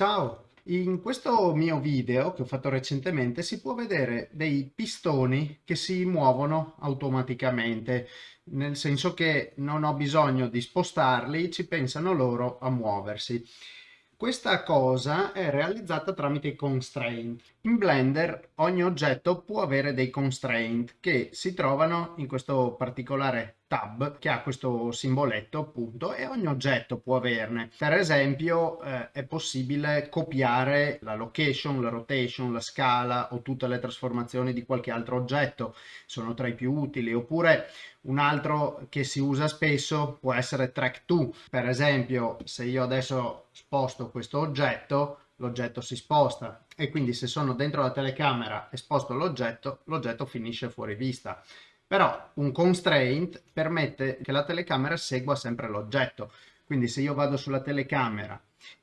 Ciao, in questo mio video che ho fatto recentemente si può vedere dei pistoni che si muovono automaticamente, nel senso che non ho bisogno di spostarli, ci pensano loro a muoversi. Questa cosa è realizzata tramite i constraint. In Blender ogni oggetto può avere dei constraint che si trovano in questo particolare tab che ha questo simboletto appunto e ogni oggetto può averne. Per esempio eh, è possibile copiare la location, la rotation, la scala o tutte le trasformazioni di qualche altro oggetto, sono tra i più utili, oppure un altro che si usa spesso può essere track to, per esempio se io adesso sposto questo oggetto l'oggetto si sposta. E quindi se sono dentro la telecamera e sposto l'oggetto l'oggetto finisce fuori vista però un constraint permette che la telecamera segua sempre l'oggetto. Quindi se io vado sulla telecamera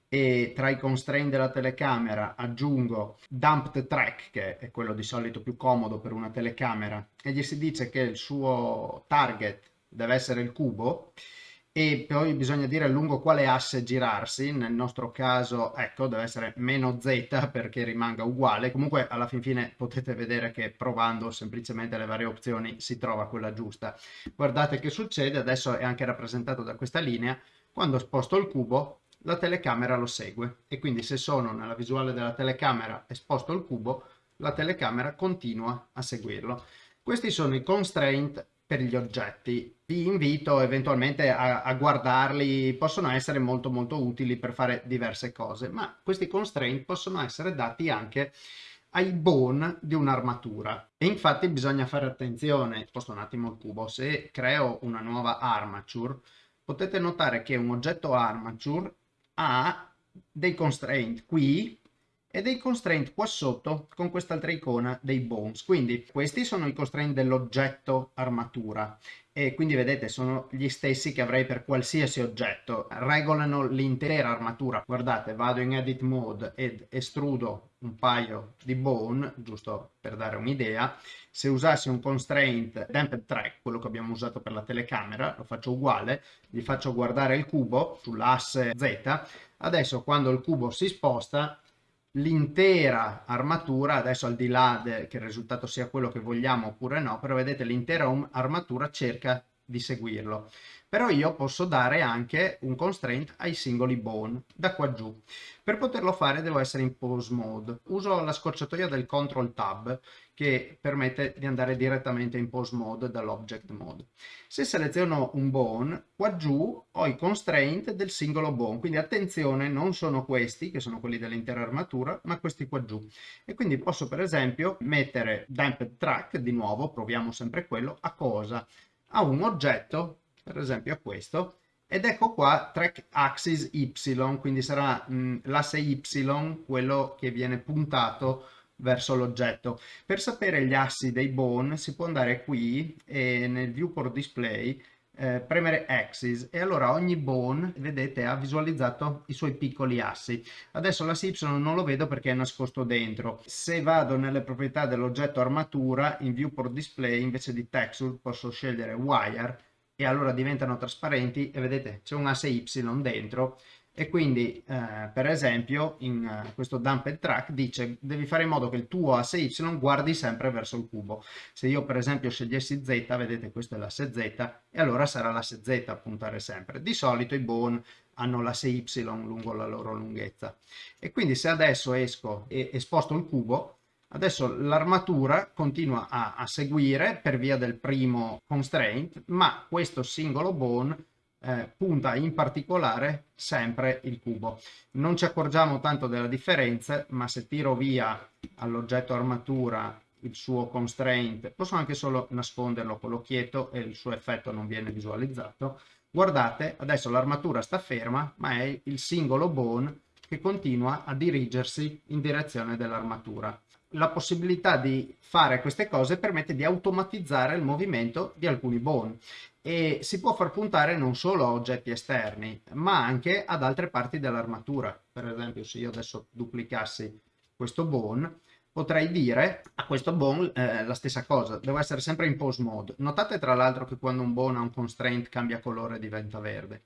e tra i constraint della telecamera aggiungo dumped track che è quello di solito più comodo per una telecamera e gli si dice che il suo target deve essere il cubo e poi bisogna dire lungo quale asse girarsi, nel nostro caso ecco deve essere meno z perché rimanga uguale, comunque alla fin fine potete vedere che provando semplicemente le varie opzioni si trova quella giusta. Guardate che succede, adesso è anche rappresentato da questa linea, quando sposto il cubo la telecamera lo segue. E quindi se sono nella visuale della telecamera e sposto il cubo la telecamera continua a seguirlo. Questi sono i constraint per gli oggetti. Vi invito eventualmente a, a, guardarli, possono essere molto molto utili per fare diverse cose, ma questi constraint possono essere dati anche ai bone di un'armatura e infatti bisogna fare attenzione, sposto un attimo il cubo, se creo una nuova armature potete notare che un oggetto armature ha dei constraint qui e dei constraint qua sotto con quest'altra icona dei bones. Quindi questi sono i constraint dell'oggetto armatura e quindi vedete sono gli stessi che avrei per qualsiasi oggetto, regolano l'intera armatura. Guardate, vado in edit mode ed estrudo un paio di bone, giusto per dare un'idea. Se usassi un constraint damped track, quello che abbiamo usato per la telecamera, lo faccio uguale, gli faccio guardare il cubo sull'asse Z, adesso quando il cubo si sposta l'intera armatura, adesso al di là che il risultato sia quello che vogliamo oppure no, però vedete l'intera armatura cerca di seguirlo. Però io posso dare anche un constraint ai singoli bone da qua giù. Per poterlo fare devo essere in pose mode. Uso la scorciatoia del control tab che permette di andare direttamente in pose mode dall'object mode. Se seleziono un bone, qua giù ho i constraint del singolo bone, quindi attenzione, non sono questi, che sono quelli dell'intera armatura, ma questi qua giù. E quindi posso per esempio mettere damped track, di nuovo, proviamo sempre quello, a cosa? A un oggetto, per esempio a questo, ed ecco qua track axis y, quindi sarà l'asse y quello che viene puntato verso l'oggetto. Per sapere gli assi dei bone si può andare qui e nel viewport display eh, premere axis. E allora ogni bone vedete ha visualizzato i suoi piccoli assi. Adesso l'asse y non lo vedo perché è nascosto dentro. Se vado nelle proprietà dell'oggetto armatura in viewport display invece di texture posso scegliere wire e allora diventano trasparenti e vedete c'è un asse y dentro e quindi eh, per esempio in uh, questo dumped track dice devi fare in modo che il tuo asse y guardi sempre verso il cubo. Se io per esempio scegliessi z vedete questo è l'asse z e allora sarà l'asse z a puntare sempre. Di solito i bone hanno l'asse y lungo la loro lunghezza. E quindi se adesso esco e, e sposto il cubo Adesso l'armatura continua a, a, seguire per via del primo constraint, ma questo singolo bone eh, punta in particolare sempre il cubo. Non ci accorgiamo tanto della differenza, ma se tiro via all'oggetto armatura il suo constraint, posso anche solo nasconderlo con l'occhietto e il suo effetto non viene visualizzato. Guardate, adesso l'armatura sta ferma, ma è il singolo bone che continua a dirigersi in direzione dell'armatura la possibilità di fare queste cose permette di automatizzare il movimento di alcuni bone e si può far puntare non solo a oggetti esterni ma anche ad altre parti dell'armatura per esempio se io adesso duplicassi questo bone potrei dire a questo bone eh, la stessa cosa, devo essere sempre in pose mode. Notate tra l'altro che quando un bone ha un constraint cambia colore e diventa verde.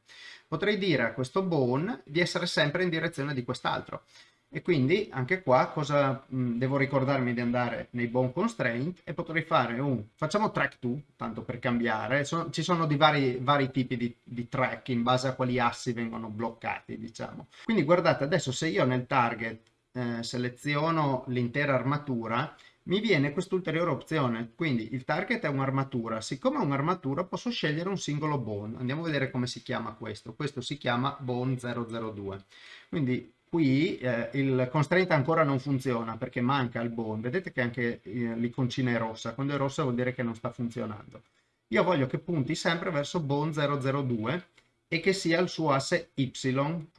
Potrei dire a questo bone di essere sempre in direzione di quest'altro. E quindi anche qua cosa mh, devo ricordarmi di andare nei bone constraint e potrei fare un, facciamo track 2, tanto per cambiare, so, ci sono di vari, vari tipi di, di, track in base a quali assi vengono bloccati, diciamo. Quindi guardate, adesso se io nel target eh, seleziono l'intera armatura, mi viene quest'ulteriore opzione, quindi il target è un'armatura, siccome è un'armatura posso scegliere un singolo bone, andiamo a vedere come si chiama questo, questo si chiama bone 002, quindi Qui eh, il constraint ancora non funziona perché manca il bone. Vedete che anche eh, l'iconcina è rossa. Quando è rossa vuol dire che non sta funzionando. Io voglio che punti sempre verso bone 002 e che sia il suo asse Y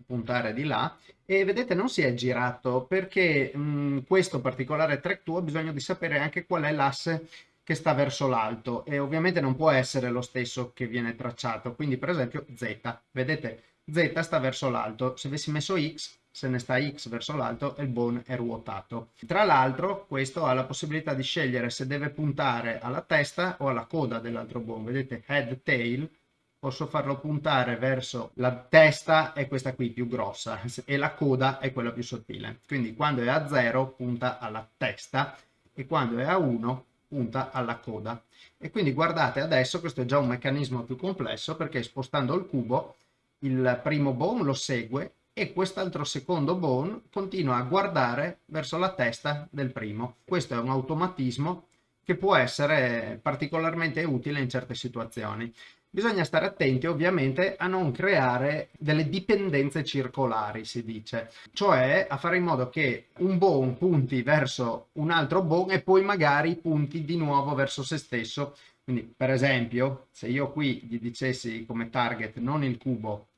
puntare di là. E vedete non si è girato perché mh, mm, questo particolare track 2 ha bisogno di sapere anche qual è l'asse che sta verso l'alto e ovviamente non può essere lo stesso che viene tracciato. Quindi per esempio Z, vedete Z sta verso l'alto. Se avessi messo X se ne sta X verso l'alto e il bone è ruotato. Tra l'altro questo ha la possibilità di scegliere se deve puntare alla testa o alla coda dell'altro bone. Vedete head tail posso farlo puntare verso la testa è questa qui più grossa e la coda è quella più sottile. Quindi quando è a 0 punta alla testa e quando è a 1 punta alla coda. E quindi guardate adesso questo è già un meccanismo più complesso perché spostando il cubo il primo bone lo segue e quest'altro secondo bone continua a guardare verso la testa del primo. Questo è un automatismo che può essere particolarmente utile in certe situazioni. Bisogna stare attenti ovviamente a non creare delle dipendenze circolari, si dice, cioè a fare in modo che un bone punti verso un altro bone e poi magari punti di nuovo verso se stesso. Quindi per esempio se io qui gli dicessi come target non il cubo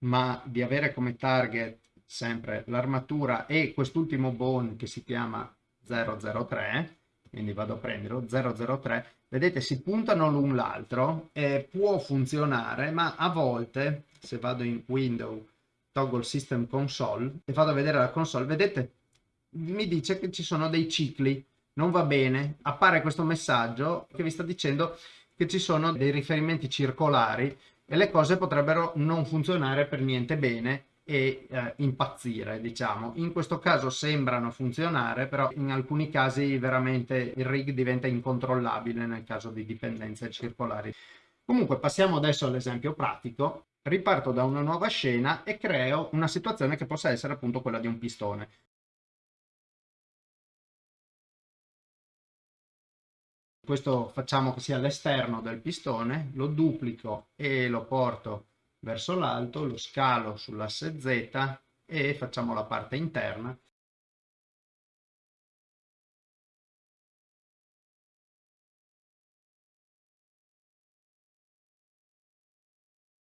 ma di avere come target sempre l'armatura e quest'ultimo bone che si chiama 003 quindi vado a prenderlo 003 vedete si puntano l'un l'altro e può funzionare ma a volte se vado in window toggle system console e vado a vedere la console vedete mi dice che ci sono dei cicli non va bene appare questo messaggio che vi sta dicendo che ci sono dei riferimenti circolari e le cose potrebbero non funzionare per niente bene e eh, impazzire diciamo. In questo caso sembrano funzionare però in alcuni casi veramente il rig diventa incontrollabile nel caso di dipendenze circolari. Comunque passiamo adesso all'esempio pratico. Riparto da una nuova scena e creo una situazione che possa essere appunto quella di un pistone questo facciamo che sia l'esterno del pistone, lo duplico e lo porto verso l'alto, lo scalo sull'asse Z e facciamo la parte interna.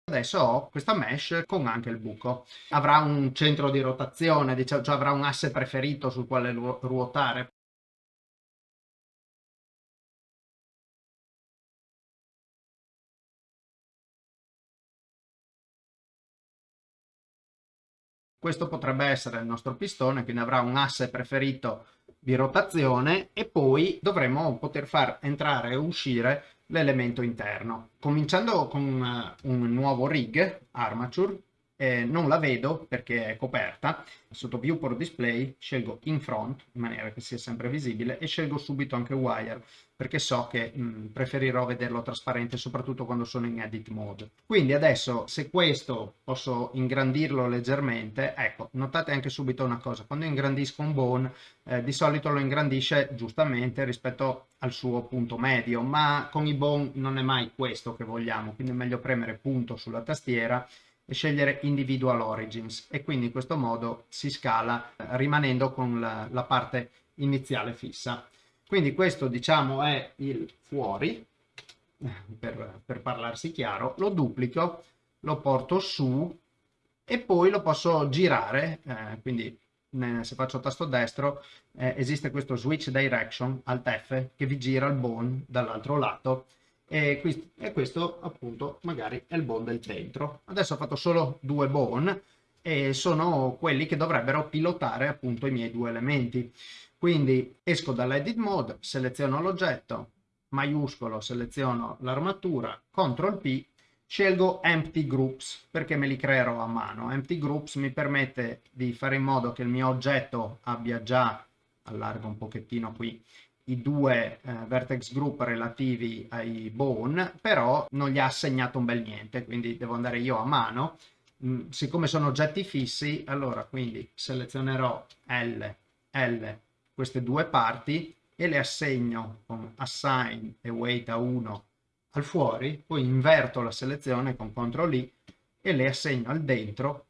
Adesso ho questa mesh con anche il buco. Avrà un centro di rotazione, diciamo, cioè avrà un asse preferito sul quale ruotare. Questo potrebbe essere il nostro pistone, quindi avrà un asse preferito di rotazione e poi dovremo poter far entrare e uscire l'elemento interno. Cominciando con eh, un nuovo rig, Armature, eh, non la vedo perché è coperta, sotto viewport display scelgo in front in maniera che sia sempre visibile e scelgo subito anche wire perché so che mh, preferirò vederlo trasparente soprattutto quando sono in edit mode. Quindi adesso se questo posso ingrandirlo leggermente, ecco notate anche subito una cosa, quando ingrandisco un bone eh, di solito lo ingrandisce giustamente rispetto al suo punto medio ma con i bone non è mai questo che vogliamo quindi è meglio premere punto sulla tastiera e scegliere individual origins e quindi in questo modo si scala eh, rimanendo con la, la parte iniziale fissa. Quindi questo diciamo è il fuori, per, per parlarsi chiaro, lo duplico, lo porto su e poi lo posso girare, eh, quindi se faccio tasto destro eh, esiste questo switch direction alt F che vi gira il bone dall'altro lato e, e questo appunto magari è il bone del centro. Adesso ho fatto solo due bone e sono quelli che dovrebbero pilotare appunto i miei due elementi. Quindi esco dall'edit mode, seleziono l'oggetto, maiuscolo, seleziono l'armatura, CTRL P, scelgo Empty Groups perché me li creerò a mano. Empty Groups mi permette di fare in modo che il mio oggetto abbia già, allargo un pochettino qui, i due eh, vertex group relativi ai bone, però non gli ha assegnato un bel niente, quindi devo andare io a mano. Mm, siccome sono oggetti fissi, allora quindi selezionerò L, L, queste due parti e le assegno con assign e weight a 1 al fuori, poi inverto la selezione con CTRL I e le assegno al dentro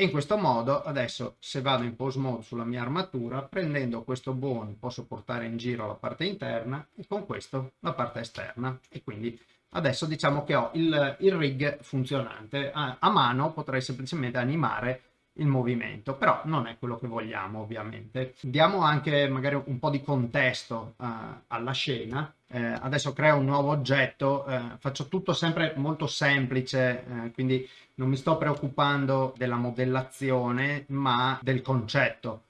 e in questo modo adesso se vado in pose mode sulla mia armatura prendendo questo bone posso portare in giro la parte interna e con questo la parte esterna. E quindi adesso diciamo che ho il, il rig funzionante. A, a mano potrei semplicemente animare il movimento, però non è quello che vogliamo ovviamente. Diamo anche magari un po' di contesto uh, alla scena. Eh, adesso creo un nuovo oggetto, eh, faccio tutto sempre molto semplice, eh, quindi non mi sto preoccupando della modellazione, ma del concetto.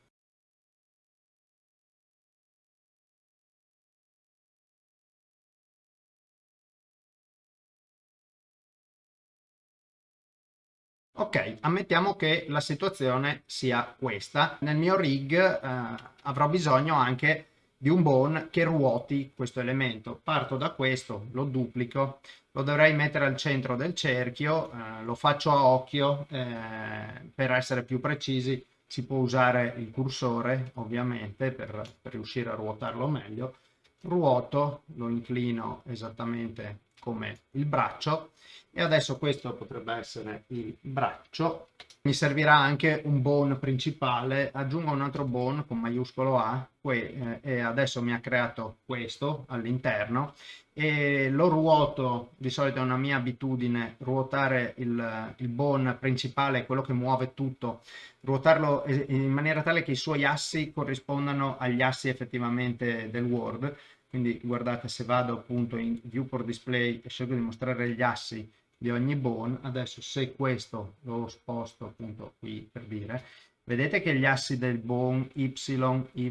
Ok, ammettiamo che la situazione sia questa. Nel mio rig eh, avrò bisogno anche di un bone che ruoti questo elemento. Parto da questo, lo duplico, lo dovrei mettere al centro del cerchio, eh, lo faccio a occhio, eh, per essere più precisi si può usare il cursore ovviamente per, per riuscire a ruotarlo meglio. Ruoto, lo inclino esattamente come il braccio. E adesso questo potrebbe essere il braccio. Mi servirà anche un bone principale. Aggiungo un altro bone con maiuscolo A eh, e adesso mi ha creato questo all'interno. E lo ruoto di solito è una mia abitudine ruotare il, il bone principale quello che muove tutto ruotarlo in maniera tale che i suoi assi corrispondano agli assi effettivamente del Word quindi guardate se vado appunto in viewport display e scelgo di mostrare gli assi di ogni bone adesso se questo lo sposto appunto qui per dire vedete che gli assi del bone y y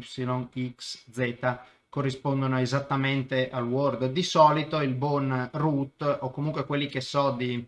x z corrispondono esattamente al word. Di solito il bone root o comunque quelli che so di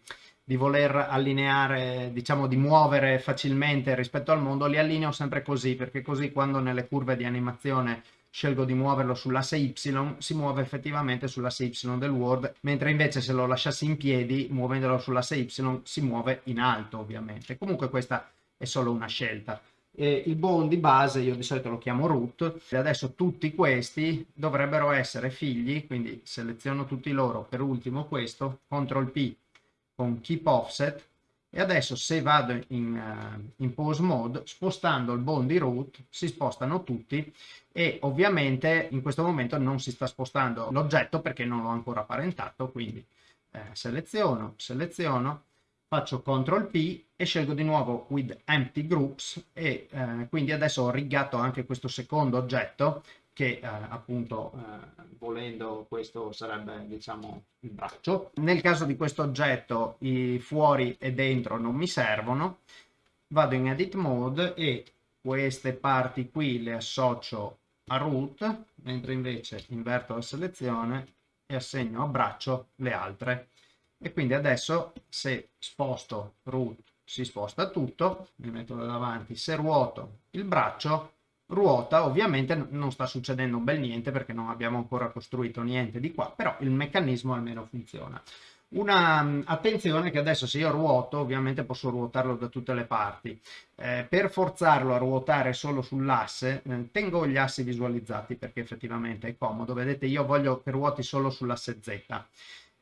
di voler allineare, diciamo di muovere facilmente rispetto al mondo, li allineo sempre così, perché così quando nelle curve di animazione scelgo di muoverlo sull'asse Y, si muove effettivamente sull'asse Y del Word, mentre invece se lo lasciassi in piedi, muovendolo sull'asse Y, si muove in alto ovviamente. Comunque questa è solo una scelta. E il bone di base io di solito lo chiamo root e adesso tutti questi dovrebbero essere figli, quindi seleziono tutti loro, per ultimo questo, CTRL P con Keep Offset, e adesso se vado in, uh, in pose mode spostando il bone di root si spostano tutti e ovviamente in questo momento non si sta spostando l'oggetto perché non l'ho ancora parentato quindi eh, seleziono seleziono faccio CTRL P e scelgo di nuovo with empty groups e eh, quindi adesso ho rigato anche questo secondo oggetto che eh, appunto eh, volendo questo sarebbe diciamo il braccio. Nel caso di questo oggetto i fuori e dentro non mi servono, vado in edit mode e queste parti qui le associo a root, mentre invece inverto la selezione e assegno a braccio le altre. E quindi adesso se sposto root si sposta tutto, mi metto da davanti, se ruoto il braccio ruota ovviamente non sta succedendo un bel niente perché non abbiamo ancora costruito niente di qua però il meccanismo almeno funziona. Una mm, attenzione che adesso se io ruoto ovviamente posso ruotarlo da tutte le parti. Eh, per forzarlo a ruotare solo sull'asse eh, tengo gli assi visualizzati perché effettivamente è comodo. Vedete io voglio che ruoti solo sull'asse z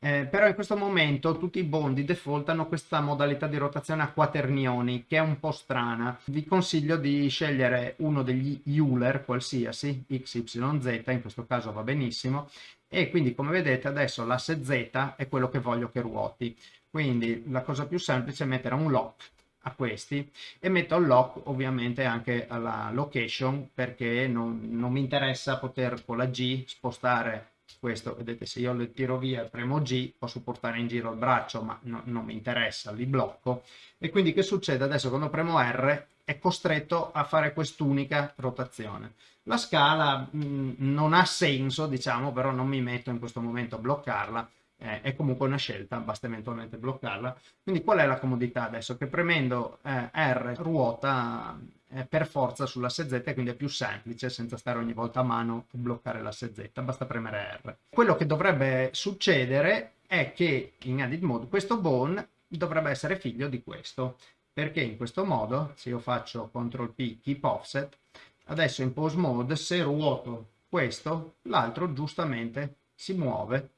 eh, però in questo momento tutti i bondi default hanno questa modalità di rotazione a quaternioni che è un po' strana. Vi consiglio di scegliere uno degli Euler qualsiasi, x, y, z, in questo caso va benissimo, e quindi come vedete adesso l'asse z è quello che voglio che ruoti. Quindi la cosa più semplice è mettere un lock a questi e metto il lock ovviamente anche alla location perché non, non mi interessa poter con la G spostare questo vedete se io lo tiro via e premo G posso portare in giro il braccio ma no, non mi interessa, li blocco e quindi che succede adesso quando premo R è costretto a fare quest'unica rotazione. La scala mh, mm, non ha senso diciamo però non mi metto in questo momento a bloccarla eh, è comunque una scelta, basta eventualmente bloccarla. Quindi qual è la comodità adesso? Che premendo eh, R ruota eh, per forza sull'asse Z, quindi è più semplice senza stare ogni volta a mano e bloccare l'asse Z, basta premere R. Quello che dovrebbe succedere è che in edit mode questo bone dovrebbe essere figlio di questo, perché in questo modo, se io faccio CTRL P, keep offset, adesso in pose mode, se ruoto questo, l'altro giustamente si muove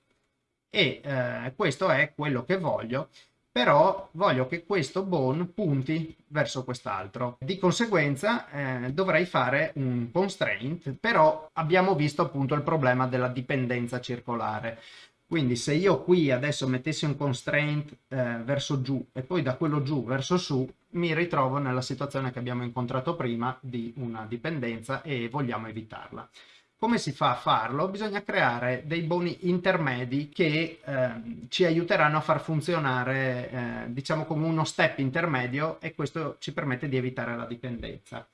e eh, questo è quello che voglio però voglio che questo bone punti verso quest'altro. Di conseguenza eh, dovrei fare un constraint, però abbiamo visto appunto il problema della dipendenza circolare. Quindi se io qui adesso mettessi un constraint eh, verso giù e poi da quello giù verso su, mi ritrovo nella situazione che abbiamo incontrato prima di una dipendenza e vogliamo evitarla. Come si fa a farlo? Bisogna creare dei boni intermedi che eh, ci aiuteranno a far funzionare, eh, diciamo, come uno step intermedio e questo ci permette di evitare la dipendenza.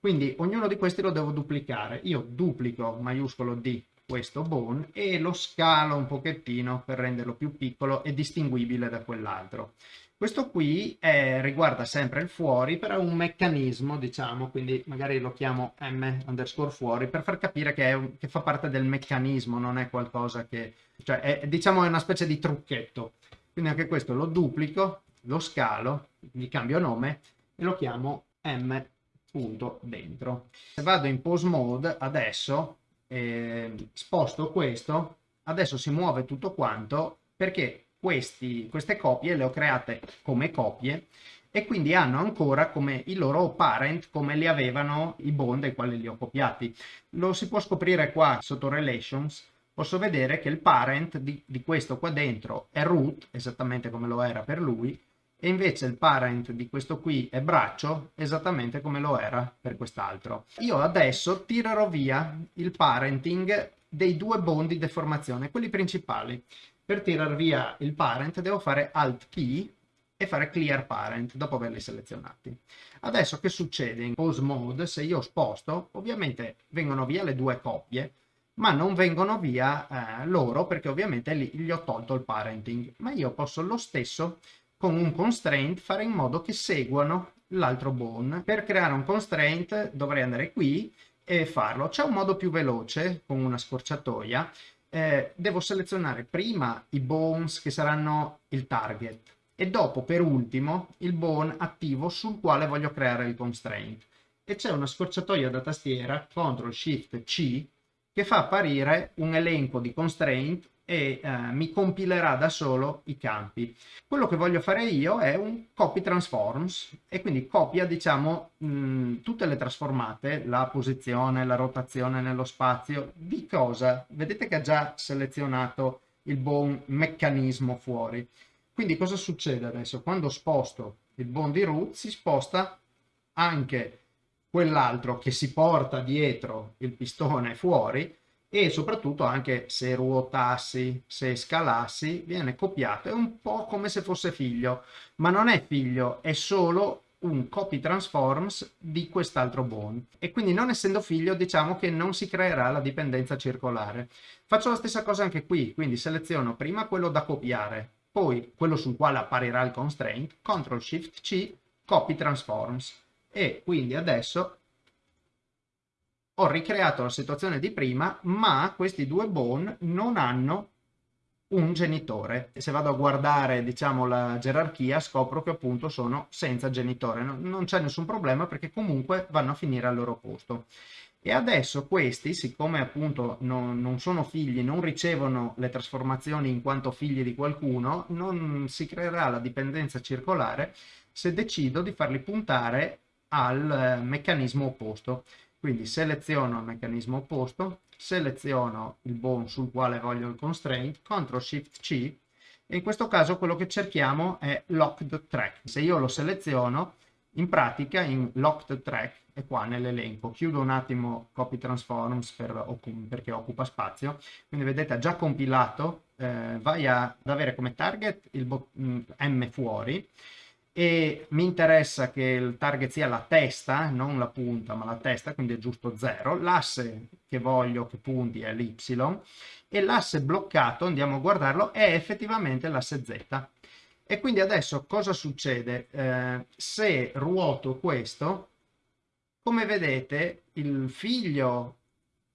Quindi ognuno di questi lo devo duplicare. Io duplico maiuscolo D questo bone e lo scalo un pochettino per renderlo più piccolo e distinguibile da quell'altro. Questo qui è, riguarda sempre il fuori, però è un meccanismo, diciamo, quindi magari lo chiamo m underscore fuori, per far capire che, un, che fa parte del meccanismo, non è qualcosa che... cioè è, diciamo è una specie di trucchetto. Quindi anche questo lo duplico, lo scalo, gli cambio nome e lo chiamo m punto dentro. Se vado in pose mode adesso, eh, sposto questo, adesso si muove tutto quanto perché questi, queste copie le ho create come copie e quindi hanno ancora come i loro parent come li avevano i bond dai quali li ho copiati. Lo si può scoprire qua sotto relations, posso vedere che il parent di, di questo qua dentro è root, esattamente come lo era per lui, e invece il parent di questo qui è braccio, esattamente come lo era per quest'altro. Io adesso tirerò via il parenting dei due bond di deformazione, quelli principali. Per tirar via il parent devo fare Alt P e fare Clear Parent dopo averli selezionati. Adesso che succede in Pose Mode? Se io sposto, ovviamente vengono via le due coppie, ma non vengono via eh, loro perché ovviamente lì gli ho tolto il parenting. Ma io posso lo stesso con un constraint fare in modo che seguano l'altro bone. Per creare un constraint dovrei andare qui e farlo. C'è un modo più veloce con una scorciatoia eh, devo selezionare prima i bones che saranno il target e dopo per ultimo il bone attivo sul quale voglio creare il constraint e c'è una scorciatoia da tastiera CTRL SHIFT C che fa apparire un elenco di constraint e eh, mi compilerà da solo i campi. Quello che voglio fare io è un copy transforms e quindi copia diciamo mh, tutte le trasformate, la posizione, la rotazione nello spazio, di cosa? Vedete che ha già selezionato il buon meccanismo fuori. Quindi cosa succede adesso? Quando sposto il buon di root si sposta anche quell'altro che si porta dietro il pistone fuori e soprattutto anche se ruotassi, se scalassi, viene copiato. È un po' come se fosse figlio, ma non è figlio, è solo un copy transforms di quest'altro bone e quindi non essendo figlio diciamo che non si creerà la dipendenza circolare. Faccio la stessa cosa anche qui, quindi seleziono prima quello da copiare, poi quello sul quale apparirà il constraint, CTRL SHIFT C, copy transforms e quindi adesso ho ricreato la situazione di prima, ma questi due bone non hanno un genitore. Se vado a guardare, diciamo, la gerarchia, scopro che appunto sono senza genitore. Non c'è nessun problema perché comunque vanno a finire al loro posto. E adesso questi, siccome appunto non, non, sono figli, non ricevono le trasformazioni in quanto figli di qualcuno, non si creerà la dipendenza circolare se decido di farli puntare al eh, meccanismo opposto. Quindi seleziono il meccanismo opposto, seleziono il bone sul quale voglio il constraint, CTRL SHIFT C e in questo caso quello che cerchiamo è locked track. Se io lo seleziono In pratica in locked track è qua nell'elenco. Chiudo un attimo copy transforms per, perché occupa spazio. Quindi vedete ha già compilato, eh, vai ad avere come target il mm, M fuori e mi interessa che il target sia la testa, non la punta, ma la testa, quindi è giusto 0. L'asse che voglio che punti è l'y e l'asse bloccato, andiamo a guardarlo, è effettivamente l'asse z. E quindi adesso cosa succede? Eh, se ruoto questo, come vedete il figlio,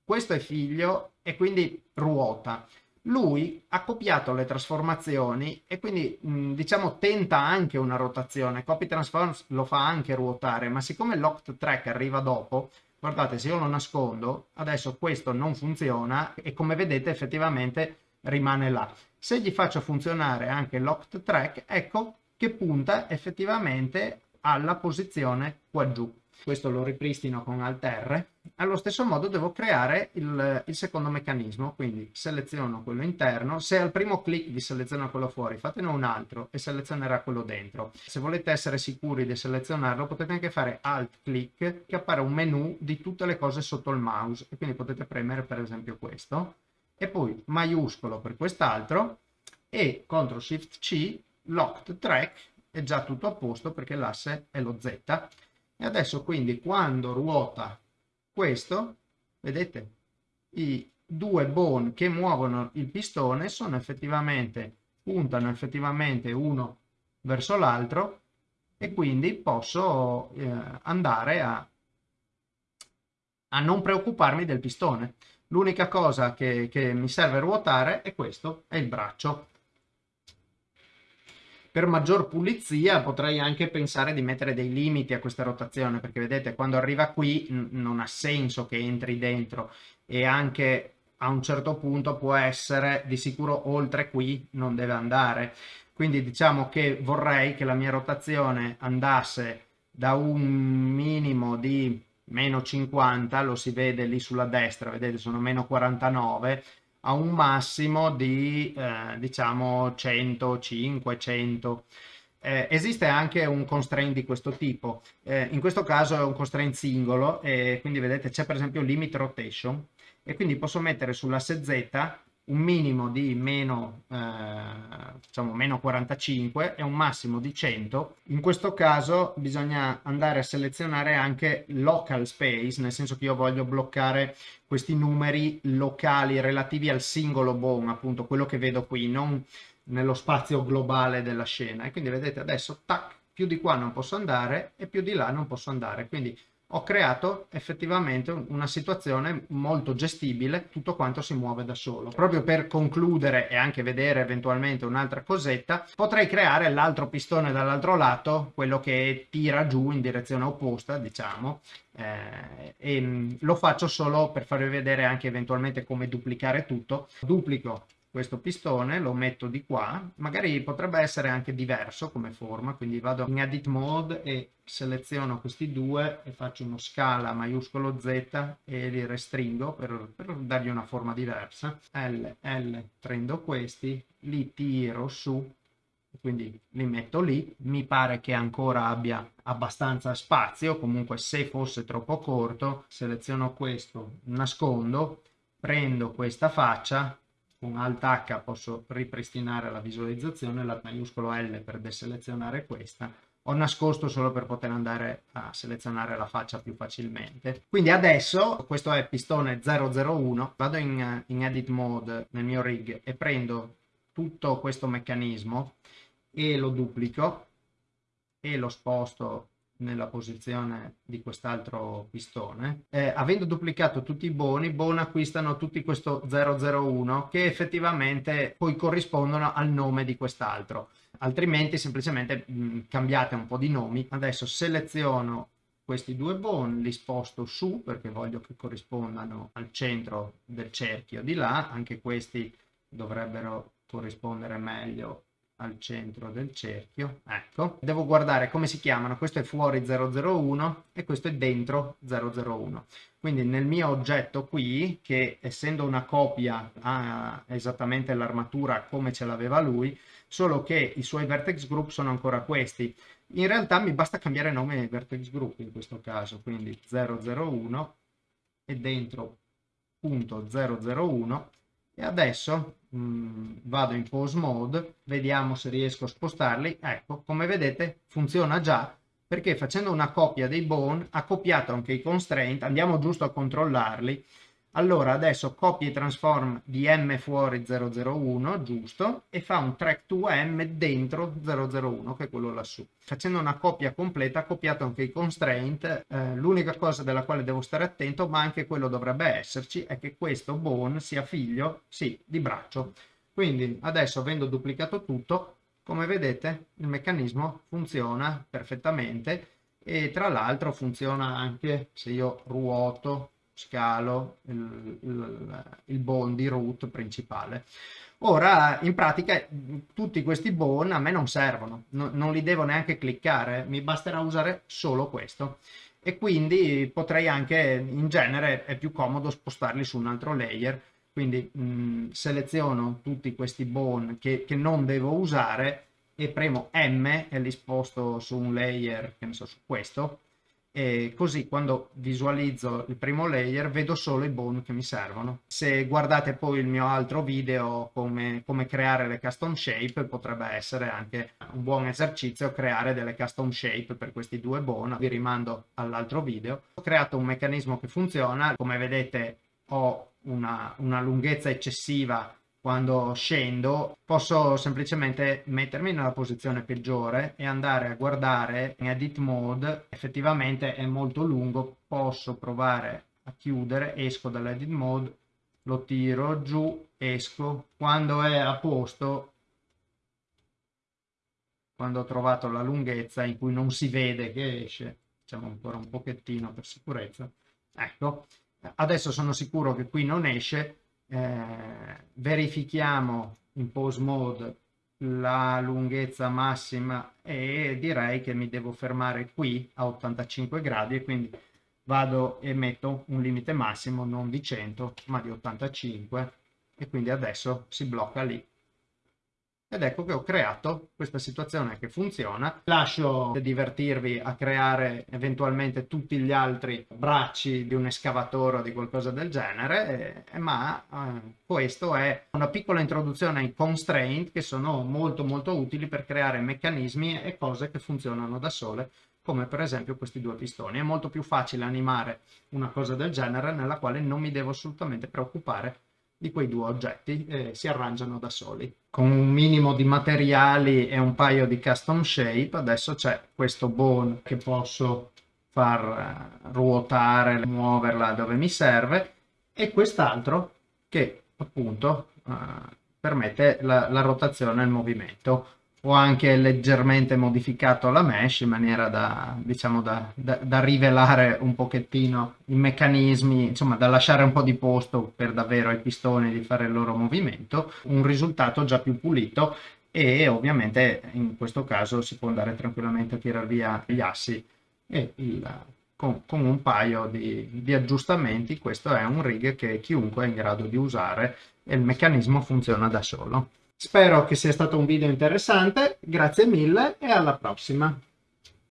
questo è figlio e quindi ruota. Lui ha copiato le trasformazioni e quindi mh, diciamo tenta anche una rotazione. Copy Transforms lo fa anche ruotare, ma siccome locked track arriva dopo, guardate se io lo nascondo, adesso questo non funziona e come vedete effettivamente rimane là. Se gli faccio funzionare anche locked track, ecco che punta effettivamente alla posizione qua giù questo lo ripristino con Alt R, allo stesso modo devo creare il, il, secondo meccanismo, quindi seleziono quello interno, se al primo clic vi seleziona quello fuori, fatene un altro e selezionerà quello dentro. Se volete essere sicuri di selezionarlo potete anche fare Alt clic che appare un menu di tutte le cose sotto il mouse e quindi potete premere per esempio questo. E poi maiuscolo per quest'altro e CTRL SHIFT C locked track è già tutto a posto perché l'asse è lo Z e adesso quindi quando ruota questo, vedete, i due bone che muovono il pistone sono effettivamente, puntano effettivamente uno verso l'altro e quindi posso eh, andare a, a non preoccuparmi del pistone. L'unica cosa che, che mi serve ruotare è questo, è il braccio per maggior pulizia potrei anche pensare di mettere dei limiti a questa rotazione perché vedete quando arriva qui non ha senso che entri dentro e anche a un certo punto può essere di sicuro oltre qui non deve andare. Quindi diciamo che vorrei che la mia rotazione andasse da un minimo di meno 50 lo si vede lì sulla destra vedete sono meno 49 a un massimo di eh, diciamo 100, 500. Eh, esiste anche un constraint di questo tipo, eh, in questo caso è un constraint singolo e quindi vedete c'è per esempio limit rotation e quindi posso mettere sull'asse Z un minimo di meno, eh, diciamo meno 45 e un massimo di 100. In questo caso bisogna andare a selezionare anche local space, nel senso che io voglio bloccare questi numeri locali relativi al singolo bone, appunto quello che vedo qui, non nello spazio globale della scena. E quindi vedete adesso, tac, più di qua non posso andare e più di là non posso andare. Quindi ho creato effettivamente una situazione molto gestibile, tutto quanto si muove da solo. Proprio per concludere e anche vedere eventualmente un'altra cosetta, potrei creare l'altro pistone dall'altro lato, quello che tira giù in direzione opposta, diciamo, eh, e lo faccio solo per farvi vedere anche eventualmente come duplicare tutto. Duplico questo pistone, lo metto di qua, magari potrebbe essere anche diverso come forma, quindi vado in edit mode e seleziono questi due e faccio uno scala maiuscolo Z e li restringo per, per dargli una forma diversa. L, L, prendo questi, li tiro su, quindi li metto lì, mi pare che ancora abbia abbastanza spazio, comunque se fosse troppo corto, seleziono questo, nascondo, prendo questa faccia con Alt H posso ripristinare la visualizzazione, la maiuscolo L per deselezionare questa, ho nascosto solo per poter andare a selezionare la faccia più facilmente. Quindi adesso, questo è pistone 001, vado in, in edit mode nel mio rig e prendo tutto questo meccanismo e lo duplico e lo sposto nella posizione di quest'altro pistone. Eh, avendo duplicato tutti i boni, Bon acquistano tutti questo 001 che effettivamente poi corrispondono al nome di quest'altro. Altrimenti semplicemente mh, mm, cambiate un po' di nomi. Adesso seleziono questi due bon, li sposto su perché voglio che corrispondano al centro del cerchio di là. Anche questi dovrebbero corrispondere meglio al centro del cerchio, ecco, devo guardare come si chiamano, questo è fuori 001 e questo è dentro 001. Quindi nel mio oggetto qui, che essendo una copia ha esattamente l'armatura come ce l'aveva lui, solo che i suoi vertex group sono ancora questi. in realtà mi basta cambiare nome vertex group in questo caso, quindi 001 e dentro punto 001 e adesso mh, mm, vado in pose mode, vediamo se riesco a spostarli, ecco come vedete funziona già perché facendo una copia dei bone ha copiato anche i constraint, andiamo giusto a controllarli allora adesso copia e transform di m fuori 001, giusto, e fa un track to m dentro 001, che è quello lassù. Facendo una copia completa ha copiato anche i constraint, eh, l'unica cosa della quale devo stare attento, ma anche quello dovrebbe esserci, è che questo bone sia figlio, sì, di braccio. Quindi adesso avendo duplicato tutto, come vedete il meccanismo funziona perfettamente e tra l'altro funziona anche se io ruoto scalo il, il, il bone di root principale. Ora, in pratica, tutti questi bone a me non servono, no, non li devo neanche cliccare, mi basterà usare solo questo. E quindi potrei anche, in genere, è più comodo spostarli su un altro layer. Quindi mh, seleziono tutti questi bone che, che non devo usare e premo M e li sposto su un layer, che ne so, su questo, e così quando visualizzo il primo layer vedo solo i bone che mi servono. Se guardate poi il mio altro video come, come creare le custom shape potrebbe essere anche un buon esercizio creare delle custom shape per questi due bone, vi rimando all'altro video. Ho creato un meccanismo che funziona, come vedete ho una, una lunghezza eccessiva quando scendo posso semplicemente mettermi nella posizione peggiore e andare a guardare in edit mode. Effettivamente è molto lungo posso provare a chiudere esco dall'edit mode lo tiro giù esco. Quando è a posto quando ho trovato la lunghezza in cui non si vede che esce facciamo ancora un pochettino per sicurezza ecco. Adesso sono sicuro che qui non esce eh, verifichiamo in pose mode la lunghezza massima e direi che mi devo fermare qui a 85 gradi e quindi vado e metto un limite massimo non di 100 ma di 85 e quindi adesso si blocca lì ed ecco che ho creato questa situazione che funziona. Lascio divertirvi a creare eventualmente tutti gli altri bracci di un escavatore o di qualcosa del genere, eh, ma eh, questo è una piccola introduzione ai constraint che sono molto molto utili per creare meccanismi e cose che funzionano da sole come per esempio questi due pistoni. È molto più facile animare una cosa del genere nella quale non mi devo assolutamente preoccupare di quei due oggetti eh, si arrangiano da soli. Con un minimo di materiali e un paio di custom shape adesso c'è questo bone che posso far eh, ruotare, muoverla dove mi serve e quest'altro che appunto eh, permette la, la rotazione e il movimento ho anche leggermente modificato la mesh in maniera da, diciamo, da, da, da, rivelare un pochettino i meccanismi, insomma da lasciare un po' di posto per davvero ai pistoni di fare il loro movimento, un risultato già più pulito e ovviamente in questo caso si può andare tranquillamente a tirare via gli assi e il, con, con, un paio di, di aggiustamenti questo è un rig che chiunque è in grado di usare e il meccanismo funziona da solo. Spero che sia stato un video interessante, grazie mille e alla prossima!